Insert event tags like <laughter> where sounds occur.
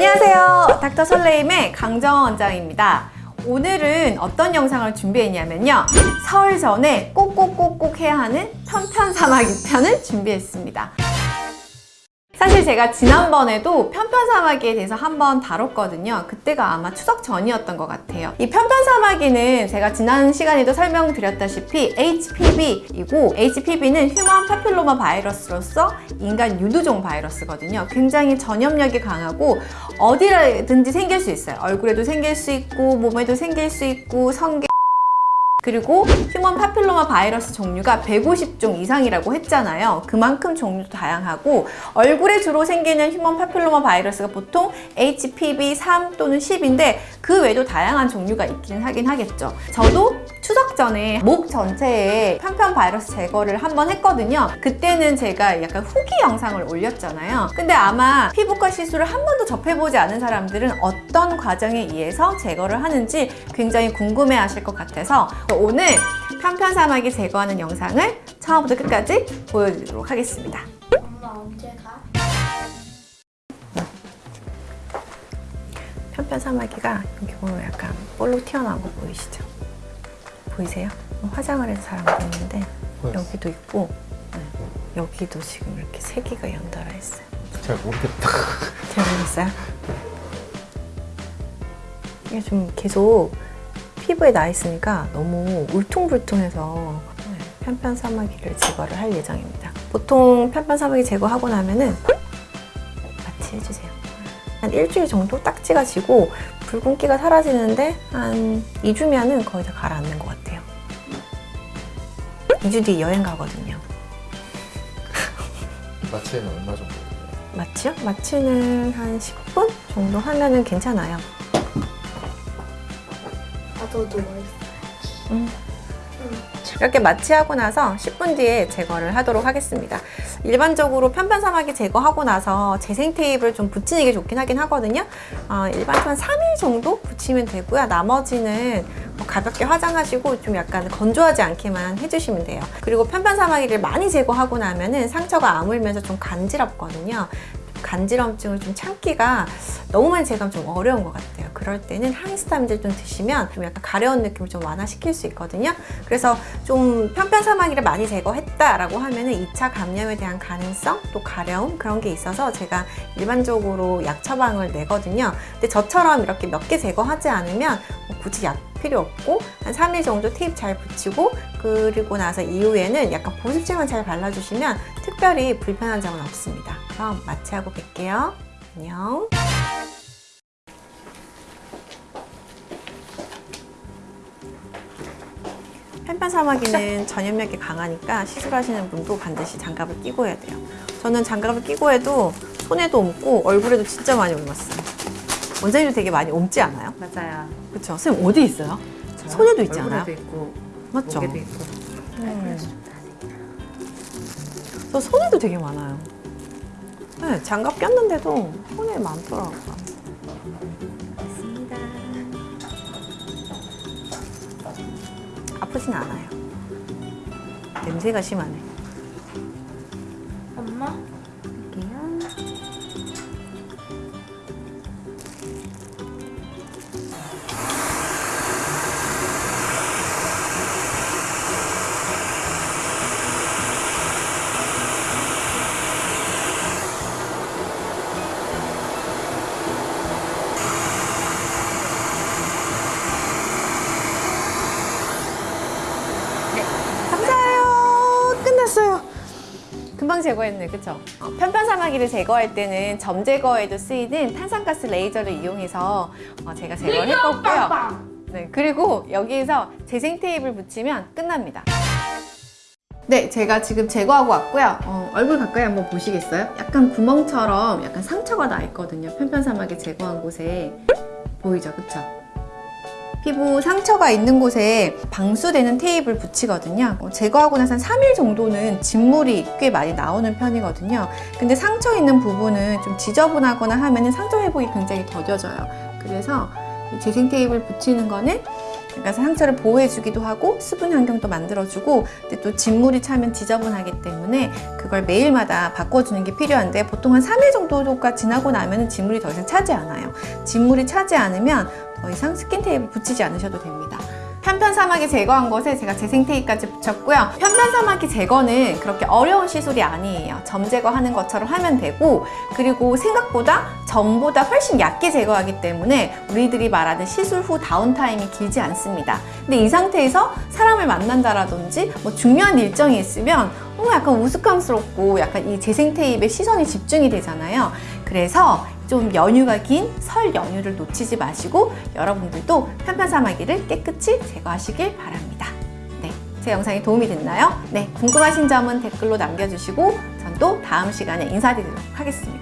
안녕하세요. 닥터 설레임의 강정원 원장입니다. 오늘은 어떤 영상을 준비했냐면요. 설 전에 꼭꼭꼭꼭 해야 하는 편편사마귀 편을 준비했습니다. 사실 제가 지난번에도 편편사마귀에 대해서 한번 다뤘거든요. 그때가 아마 추석 전이었던 것 같아요. 이 편편사마귀는 제가 지난 시간에도 설명드렸다시피 HPV이고 HPV는 휴먼 파필로마 바이러스로서 인간 유두종 바이러스거든요. 굉장히 전염력이 강하고 어디라든지 생길 수 있어요. 얼굴에도 생길 수 있고 몸에도 생길 수 있고 성기에 그리고 human papilloma 바이러스 종류가 150종 이상이라고 했잖아요. 그만큼 종류도 다양하고 얼굴에 주로 생기는 human papilloma 바이러스가 보통 HPV 3 또는 10인데 그 외에도 다양한 종류가 있긴 하긴 하겠죠. 저도 추석 전에 목 전체에 편평 바이러스 제거를 한번 했거든요. 그때는 제가 약간 후기 영상을 올렸잖아요. 근데 아마 피부과 시술을 한 번도 접해보지 않은 사람들은 어떤 과정에 의해서 제거를 하는지 굉장히 궁금해 하실 것 같아서 오늘 편편 사마귀 제거하는 영상을 처음부터 끝까지 보여드리도록 하겠습니다. 엄마 언제 가? 편편 사마귀가 여기 보면 약간 볼록 튀어나온 거 보이시죠? 보이세요? 화장을 해서 있는데 보였어. 여기도 있고 네, 여기도 지금 이렇게 세 개가 연달아 있어요. 잘 모르겠다. 잘 모르겠어요? 이게 좀 계속 피부에 나 있으니까 너무 울퉁불퉁해서 네, 편편 사마귀를 제거를 할 예정입니다. 보통 편편 사마귀 제거하고 나면은 마취 해주세요. 한 일주일 정도 딱지가 지고 붉은기가 사라지는데 한 2주면은 거의 다 가라앉는 것 같아요. 2주 뒤 여행 가거든요. <laughs> 마취는 얼마 정도? 마취요? 마취는 한 10분 정도 하면은 괜찮아요. 나도 누워 있어. 이렇게 마취하고 나서 10분 뒤에 제거를 하도록 하겠습니다. 일반적으로 편편 사마귀 제거하고 나서 재생 테이프를 좀 붙이는 게 좋긴 하긴 하거든요. 어, 일반적으로 한 3일 정도 붙이면 되고요. 나머지는 뭐 가볍게 화장하시고 좀 약간 건조하지 않게만 해주시면 돼요. 그리고 편편 사마귀를 많이 제거하고 나면 은 상처가 아물면서 좀 간지럽거든요. 간지럼증을 좀 참기가 너무 많이 제거하면 좀 어려운 것 같아요. 그럴 때는 항히스타민들 좀 드시면 좀 약간 가려운 느낌을 좀 완화시킬 수 있거든요. 그래서 좀 편편 사마귀를 많이 제거했다라고 하면은 2차 감염에 대한 가능성 또 가려움 그런 게 있어서 제가 일반적으로 약 처방을 내거든요. 근데 저처럼 이렇게 몇 개 제거하지 않으면 뭐 굳이 약 필요 없고 한 3일 정도 테이프 잘 붙이고 그리고 나서 이후에는 약간 보습제만 잘 발라주시면 특별히 불편한 점은 없습니다. 그럼 마취하고 뵐게요. 안녕. 편편 사마귀는 전염력이 강하니까 시술하시는 분도 반드시 장갑을 끼고 해야 돼요. 저는 장갑을 끼고 해도 손에도 옮고 얼굴에도 진짜 많이 옮았어요. 원장님도 되게 많이 옮지 않아요? 맞아요. 그렇죠. 선생님 어디 있어요? 저요? 손에도 있지 않아요? 얼굴에도 있고 맞죠? 목에도 있고. 음. 저 손에도 되게 많아요. 네, 장갑 꼈는데도 손에 많더라고요. 있습니다. 아프진 않아요. 냄새가 심하네. 금방 제거했네, 그쵸? 어, 편편 사마귀를 제거할 때는 점 제거에도 쓰이는 탄산가스 레이저를 이용해서 어, 제가 제거를 했거고요. 네, 그리고 여기에서 재생 테이프를 붙이면 끝납니다. 네, 제가 지금 제거하고 왔고요. 어, 얼굴 가까이 한번 보시겠어요? 약간 구멍처럼 약간 상처가 나 있거든요. 편편사마귀 제거한 곳에 보이죠, 그쵸? 피부 상처가 있는 곳에 방수되는 테이프를 붙이거든요. 어, 제거하고 나서 한 3일 정도는 진물이 꽤 많이 나오는 편이거든요. 근데 상처 있는 부분은 좀 지저분하거나 하면 상처 회복이 굉장히 더뎌져요. 그래서 이 재생 테이프를 붙이는 거는 그러니까 상처를 보호해주기도 하고 수분 환경도 만들어주고 근데 또 진물이 차면 지저분하기 때문에 그걸 매일마다 바꿔주는 게 필요한데 보통 한 3일 정도가 지나고 나면 진물이 더 이상 차지 않아요. 진물이 차지 않으면 더 이상 스킨 테이프 붙이지 않으셔도 됩니다. 편평 사마귀 제거한 것에 제가 재생 테이프까지 붙였고요. 편평 사마귀 제거는 그렇게 어려운 시술이 아니에요. 점 제거하는 것처럼 하면 되고 그리고 생각보다 점보다 훨씬 얇게 제거하기 때문에 우리들이 말하는 시술 후 다운타임이 길지 않습니다. 근데 이 상태에서 사람을 만난다라든지 뭐 중요한 일정이 있으면 어, 약간 우스꽝스럽고 약간 이 재생 테이프에 시선이 집중이 되잖아요. 그래서 좀 연휴가 긴 설 연휴를 놓치지 마시고 여러분들도 편편사마귀를 깨끗이 제거하시길 바랍니다. 네, 제 영상이 도움이 됐나요? 네, 궁금하신 점은 댓글로 남겨주시고 전 또 다음 시간에 인사드리도록 하겠습니다.